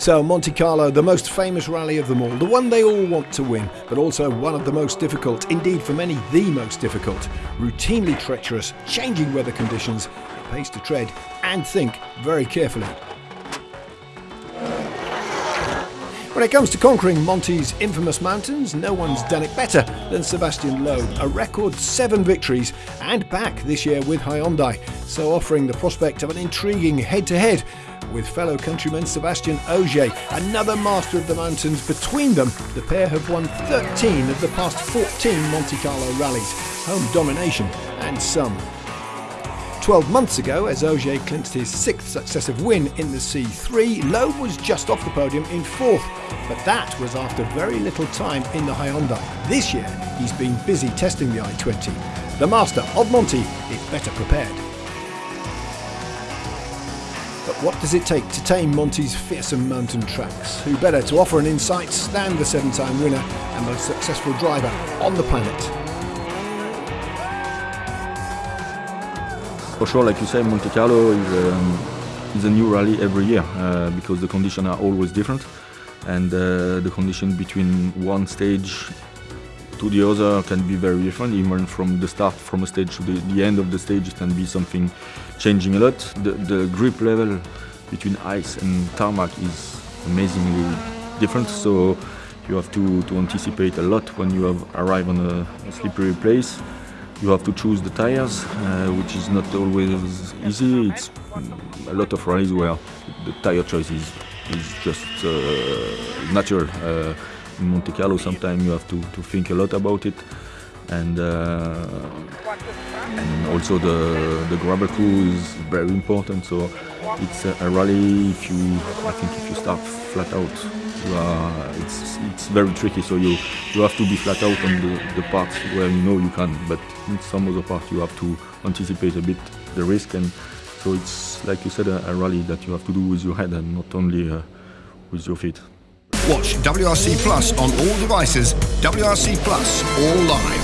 So, Monte Carlo, the most famous rally of them all, the one they all want to win, but also one of the most difficult, indeed for many, the most difficult. Routinely treacherous, changing weather conditions, pace to tread and think very carefully. When it comes to conquering Monte's infamous mountains, no one's done it better than Sebastian Loeb. A record seven victories and back this year with Hyundai, so offering the prospect of an intriguing head-to-head with fellow countryman Sebastian Ogier, another master of the mountains. Between them, the pair have won 13 of the past 14 Monte Carlo rallies, home domination and some 12 months ago, as Ogier clinched his sixth successive win in the C3, Loeb was just off the podium in fourth, but that was after very little time in the Hyundai. This year, he's been busy testing the i20. The master of Monte is better prepared. But what does it take to tame Monte's fearsome mountain tracks? Who better to offer an insight than the seven-time winner and most successful driver on the planet? For sure, like you say, Monte Carlo is, um, is a new rally every year uh, because the conditions are always different. And uh, the condition between one stage to the other can be very different. Even from the start from a stage to the, the end of the stage it can be something changing a lot. The, the grip level between ice and tarmac is amazingly different. So you have to, to anticipate a lot when you have arrive on a, a slippery place you have to choose the tires, uh, which is not always easy. It's a lot of rallies where the tire choice is, is just uh, natural. Uh, in Monte Carlo, sometimes you have to, to think a lot about it, and and also the the gravel crew is very important. So it's a, rally. If you, I think, if you start flat out, it's it's very tricky. So you you have to be flat out on the, the parts where you know you can, but in some of the parts you have to anticipate a bit the risk, and so it's like you said a, a rally that you have to do with your head and not only uh, with your feet. Watch WRC Plus on all devices. WRC Plus, all live.